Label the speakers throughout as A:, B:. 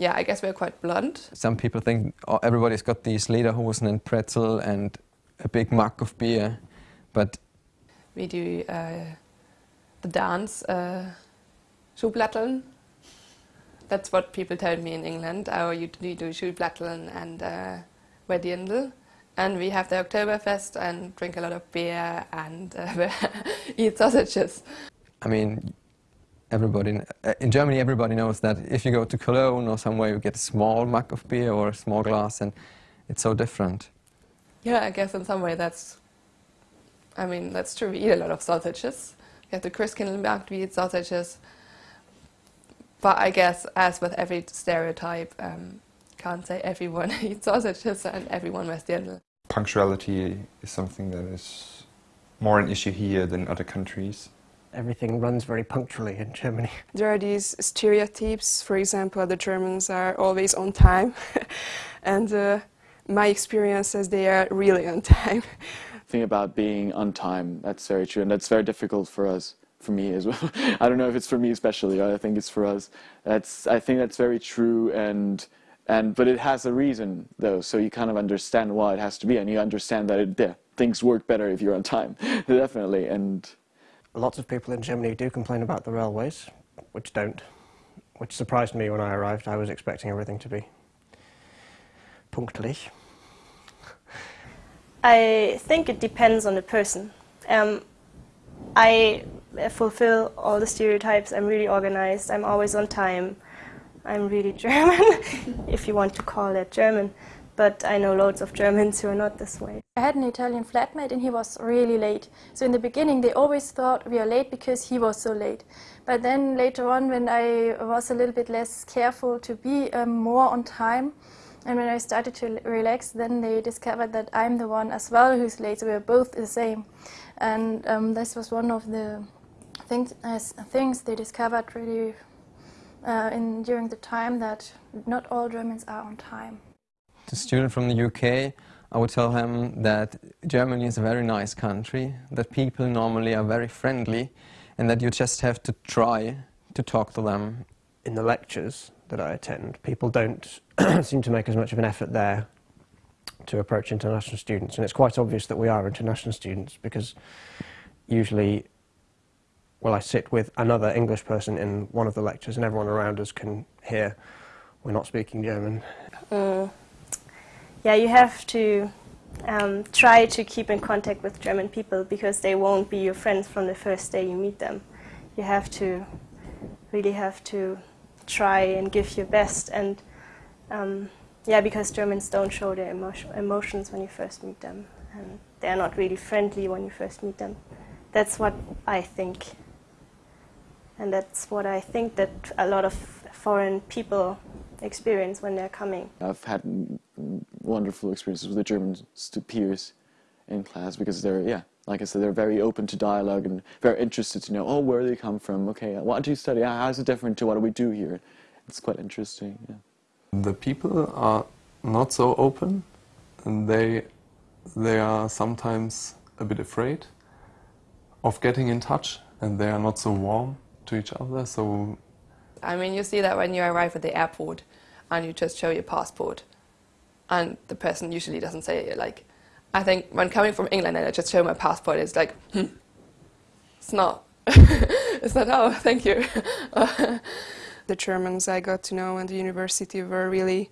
A: yeah, I guess we're quite blunt.
B: Some people think oh, everybody's got these lederhosen and pretzel and a big mug of beer, but
A: we do uh, the dance uh, Schuhplatteln. That's what people tell me in England. Oh, you, you do Schuhplatteln and uh, Wedindel. And we have the Oktoberfest and drink a lot of beer and uh, eat sausages.
B: I mean, everybody uh, in Germany, everybody knows that if you go to Cologne or somewhere, you get a small mug of beer or a small glass, and it's so different.
A: Yeah, I guess in some way that's. I mean, that's true. We eat a lot of sausages. We have the Christkindlmarkt, we eat sausages. But I guess, as with every stereotype, um, can't say everyone eats sausages and everyone wears dirndl.
C: Punctuality is something that is more an issue here than other countries
D: everything runs very punctually in Germany.
E: There are these stereotypes, for example, the Germans are always on time, and uh, my experience is they are really on time.
F: thing about being on time, that's very true, and that's very difficult for us, for me as well. I don't know if it's for me especially, I think it's for us. That's, I think that's very true, and, and, but it has a reason, though, so you kind of understand why it has to be, and you understand that it, yeah, things work better if you're on time, definitely, and
D: lots of people in Germany do complain about the railways, which don't, which surprised me when I arrived. I was expecting everything to be punktlich.
G: I think it depends on the person. Um, I fulfill all the stereotypes. I'm really organized. I'm always on time. I'm really German, if you want to call that German but I know loads of Germans who are not this way.
H: I had an Italian flatmate and he was really late. So in the beginning they always thought we are late because he was so late. But then later on when I was a little bit less careful to be um, more on time and when I started to relax then they discovered that I'm the one as well who's late. So we are both the same. And um, this was one of the things, things they discovered really uh, in, during the time that not all Germans are on time
B: a student from the UK, I would tell him that Germany is a very nice country, that people normally are very friendly, and that you just have to try to talk to them.
D: In the lectures that I attend, people don't seem to make as much of an effort there to approach international students, and it's quite obvious that we are international students because usually well, I sit with another English person in one of the lectures and everyone around us can hear we're not speaking German.
G: Uh, yeah, you have to um, try to keep in contact with German people because they won't be your friends from the first day you meet them. You have to really have to try and give your best and um, yeah, because Germans don't show their emotion, emotions when you first meet them and they're not really friendly when you first meet them. That's what I think. And that's what I think that a lot of foreign people experience when they're coming.
F: I've had wonderful experiences with the German peers in class because they're, yeah, like I said, they're very open to dialogue and very interested to know, oh, where do they come from? Okay, what do you study? Ah, How is it different to what do we do here? It's quite interesting, yeah.
I: The people are not so open and they, they are sometimes a bit afraid of getting in touch and they are not so warm to each other, so
A: I mean, you see that when you arrive at the airport and you just show your passport and the person usually doesn't say. Like, I think when coming from England and I just show my passport, it's like, hmm, it's not. it's not, oh, thank you.
E: the Germans I got to know in the university were really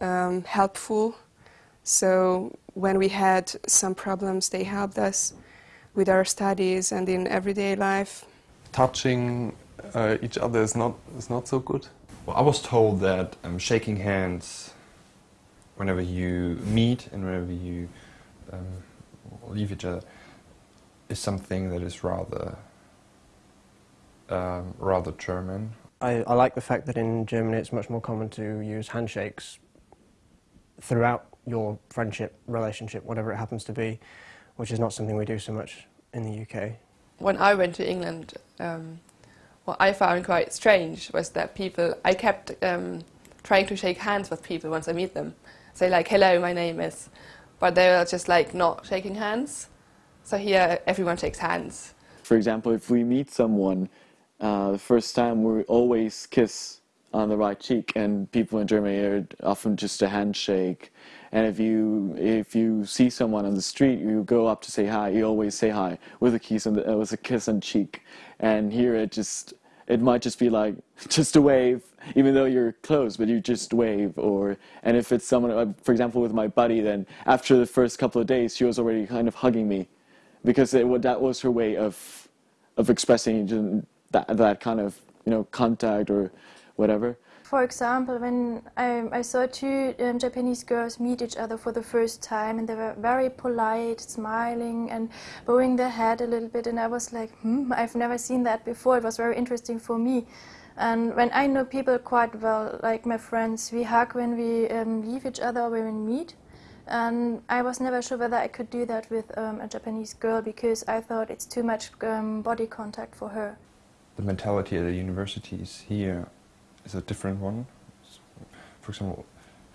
E: um, helpful. So when we had some problems, they helped us with our studies and in everyday life.
I: Touching uh, each other is not, is not so good?
C: Well, I was told that um, shaking hands whenever you meet and whenever you um, leave each other is something that is rather um, rather German.
D: I, I like the fact that in Germany it's much more common to use handshakes throughout your friendship, relationship, whatever it happens to be, which is not something we do so much in the UK.
A: When I went to England, um, what I found quite strange was that people, I kept um, trying to shake hands with people once I meet them. Say like, hello, my name is, but they're just like not shaking hands. So here everyone shakes hands.
F: For example, if we meet someone uh, the first time, we always kiss on the right cheek, and people in Germany are often just a handshake. And if you if you see someone on the street, you go up to say hi. You always say hi with a kiss on the, uh, with a kiss on cheek. And here it just it might just be like just a wave, even though you're close, but you just wave. Or and if it's someone, uh, for example, with my buddy, then after the first couple of days, she was already kind of hugging me, because it, that was her way of of expressing that that kind of you know contact or whatever.
H: For example, when I, I saw two um, Japanese girls meet each other for the first time, and they were very polite, smiling, and bowing their head a little bit, and I was like, hmm, I've never seen that before. It was very interesting for me. And when I know people quite well, like my friends, we hug when we um, leave each other or when we meet. And I was never sure whether I could do that with um, a Japanese girl because I thought it's too much um, body contact for her.
C: The mentality at the universities here is a different one. For example,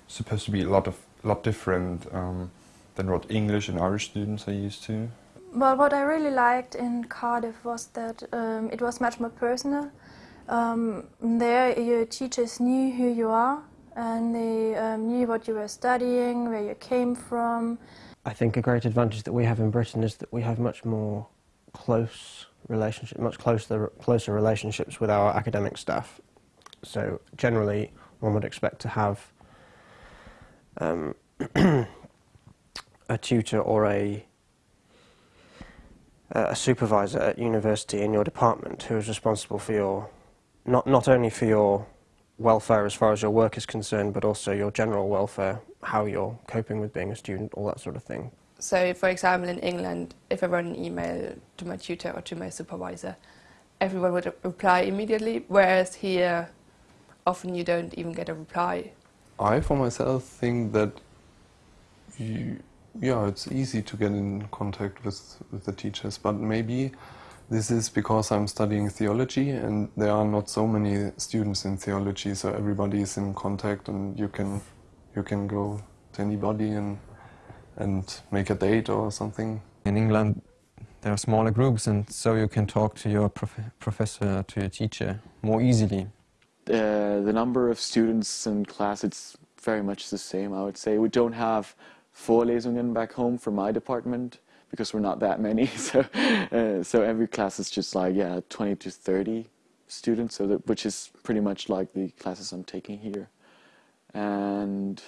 C: supposed to be a lot of lot different um, than what English and Irish students are used to.
H: Well, what I really liked in Cardiff was that um, it was much more personal. Um, there, your teachers knew who you are and they um, knew what you were studying, where you came from.
D: I think a great advantage that we have in Britain is that we have much more close relationship, much closer, closer relationships with our academic staff so generally, one would expect to have um, a tutor or a a supervisor at university in your department who is responsible for your not not only for your welfare as far as your work is concerned, but also your general welfare, how you're coping with being a student, all that sort of thing.
A: So, for example, in England, if I wrote an email to my tutor or to my supervisor, everyone would reply immediately, whereas here often you don't even get a reply.
I: I, for myself, think that you, yeah, it's easy to get in contact with, with the teachers, but maybe this is because I'm studying theology and there are not so many students in theology, so everybody is in contact and you can you can go to anybody and and make a date or something.
B: In England, there are smaller groups, and so you can talk to your prof professor, to your teacher more easily.
F: Uh, the number of students in class, it's very much the same, I would say. We don't have Vorlesungen back home for my department because we're not that many. So, uh, so every class is just like, yeah, 20 to 30 students, so that, which is pretty much like the classes I'm taking here. And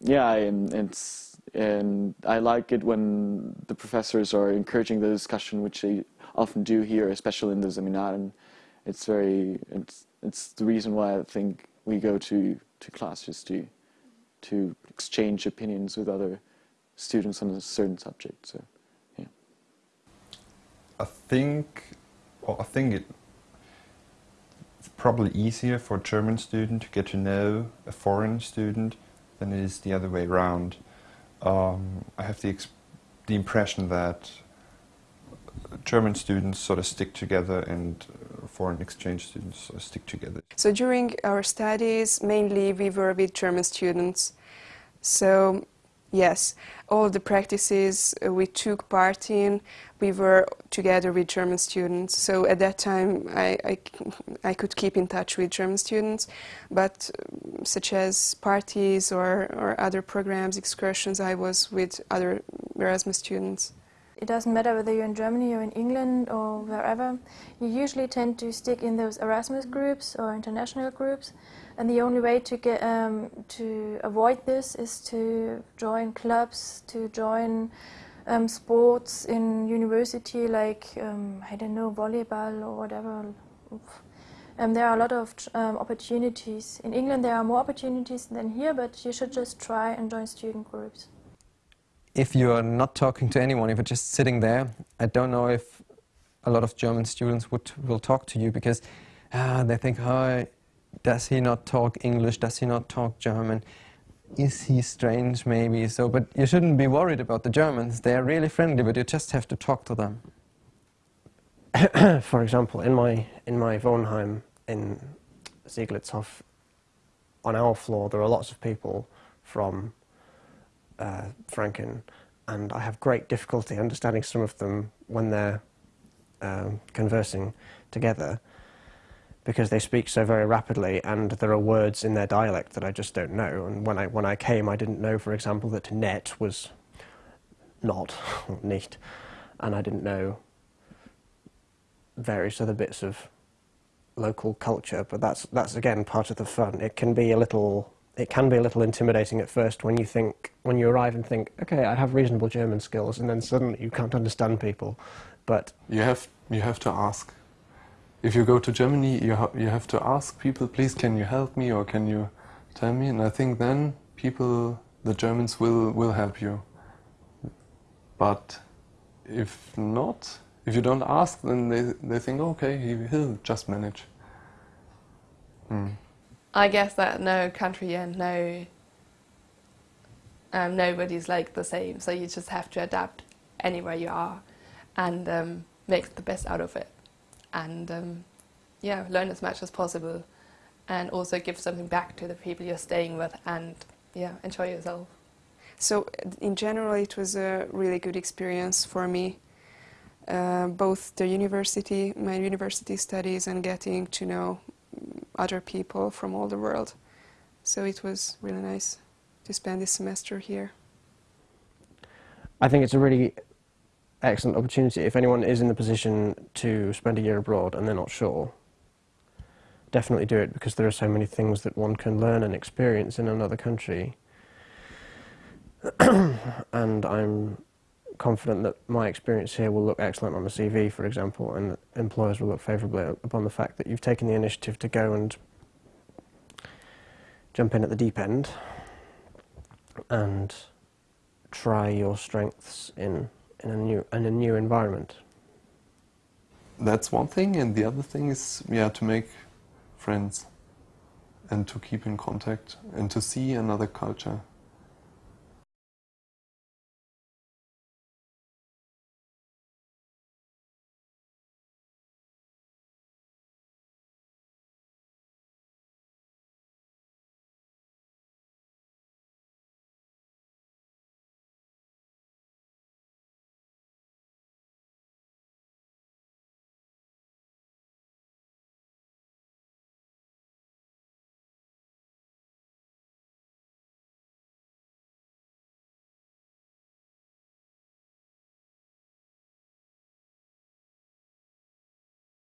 F: yeah, and, and, and I like it when the professors are encouraging the discussion, which they often do here, especially in the seminaren. It's very, it's, it's the reason why I think we go to, to class just to, to exchange opinions with other students on a certain subject. So, yeah.
C: I think, well, I think it, it's probably easier for a German student to get to know a foreign student than it is the other way around. Um, I have the, the impression that German students sort of stick together and foreign exchange students stick together.
E: So during our studies, mainly we were with German students. So yes, all the practices uh, we took part in, we were together with German students. So at that time, I, I, I could keep in touch with German students, but um, such as parties or, or other programs, excursions, I was with other Erasmus students.
H: It doesn't matter whether you're in Germany or in England or wherever. You usually tend to stick in those Erasmus groups or international groups, and the only way to get um, to avoid this is to join clubs, to join um, sports in university, like um, I don't know volleyball or whatever. Um, there are a lot of um, opportunities. In England, there are more opportunities than here, but you should just try and join student groups
B: if you are not talking to anyone, if you're just sitting there, I don't know if a lot of German students would will talk to you because uh, they think, oh, does he not talk English? Does he not talk German? Is he strange maybe? So, but you shouldn't be worried about the Germans. They are really friendly, but you just have to talk to them.
D: For example, in my in my Wohnheim in Sieglitzhof, on our floor there are lots of people from uh, Franken, and I have great difficulty understanding some of them when they're um, conversing together. because they speak so very rapidly and there are words in their dialect that I just don't know. And when I, when I came, I didn't know, for example, that net was not, neat, and I didn't know various other bits of local culture, but that's, that's again part of the fun. It can be a little it can be a little intimidating at first when you think when you arrive and think okay I have reasonable German skills and then suddenly you can't understand people. But
I: you have you have to ask. If you go to Germany you, ha you have to ask people please can you help me or can you tell me? And I think then people the Germans will will help you. But if not if you don't ask then they, they think okay he, he'll just manage. Hmm.
A: I guess that no country and no um, nobody's like the same, so you just have to adapt anywhere you are and um, make the best out of it. And um, yeah, learn as much as possible and also give something back to the people you're staying with and yeah, enjoy yourself.
E: So in general, it was a really good experience for me. Uh, both the university, my university studies and getting to know other people from all the world. So it was really nice to spend this semester here.
D: I think it's a really excellent opportunity if anyone is in the position to spend a year abroad and they're not sure. Definitely do it because there are so many things that one can learn and experience in another country. and I'm confident that my experience here will look excellent on the CV, for example, and employers will look favourably upon the fact that you've taken the initiative to go and jump in at the deep end and try your strengths in, in, a, new, in a new environment.
I: That's one thing, and the other thing is yeah, to make friends and to keep in contact and to see another culture.